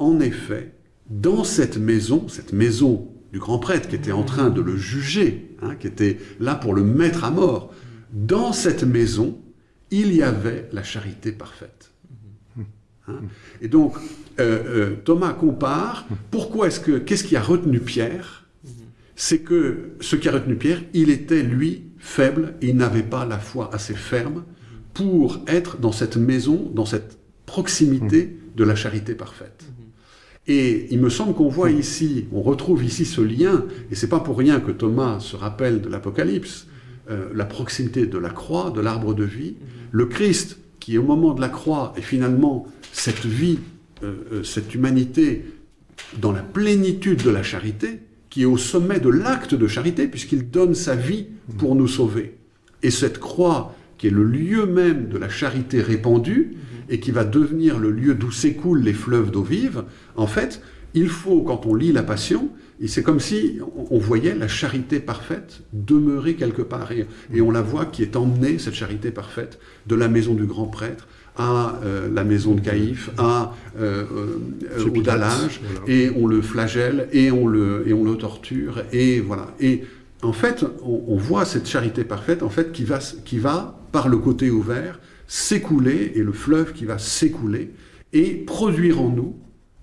En effet, dans cette maison, cette maison du grand prêtre qui était en train de le juger, hein, qui était là pour le mettre à mort, dans cette maison, il y avait la charité parfaite. Hein et donc, euh, euh, Thomas compare, pourquoi est-ce que, qu'est-ce qui a retenu Pierre? C'est que ce qui a retenu Pierre, il était, lui, faible, il n'avait pas la foi assez ferme pour être dans cette maison, dans cette proximité de la charité parfaite. Et il me semble qu'on voit ici, on retrouve ici ce lien, et c'est pas pour rien que Thomas se rappelle de l'Apocalypse, euh, la proximité de la croix, de l'arbre de vie, le Christ qui au moment de la croix est finalement cette vie, euh, euh, cette humanité dans la plénitude de la charité, qui est au sommet de l'acte de charité, puisqu'il donne sa vie pour nous sauver. Et cette croix, qui est le lieu même de la charité répandue, et qui va devenir le lieu d'où s'écoulent les fleuves d'eau vive, en fait, il faut, quand on lit la Passion, et c'est comme si on voyait la charité parfaite demeurer quelque part. Et, et on la voit qui est emmenée, cette charité parfaite, de la maison du grand prêtre à euh, la maison de Caïphe, à, euh, euh, au dallage, voilà. et on le flagelle, et on le, et on le torture, et voilà. Et en fait, on, on voit cette charité parfaite, en fait, qui va, qui va par le côté ouvert, s'écouler, et le fleuve qui va s'écouler, et produire en nous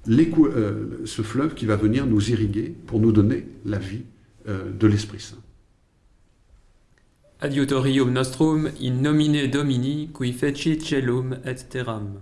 euh, ce fleuve qui va venir nous irriguer pour nous donner la vie euh, de l'Esprit Saint. Adiutorium nostrum in nomine Domini, qui fecit celum et terram.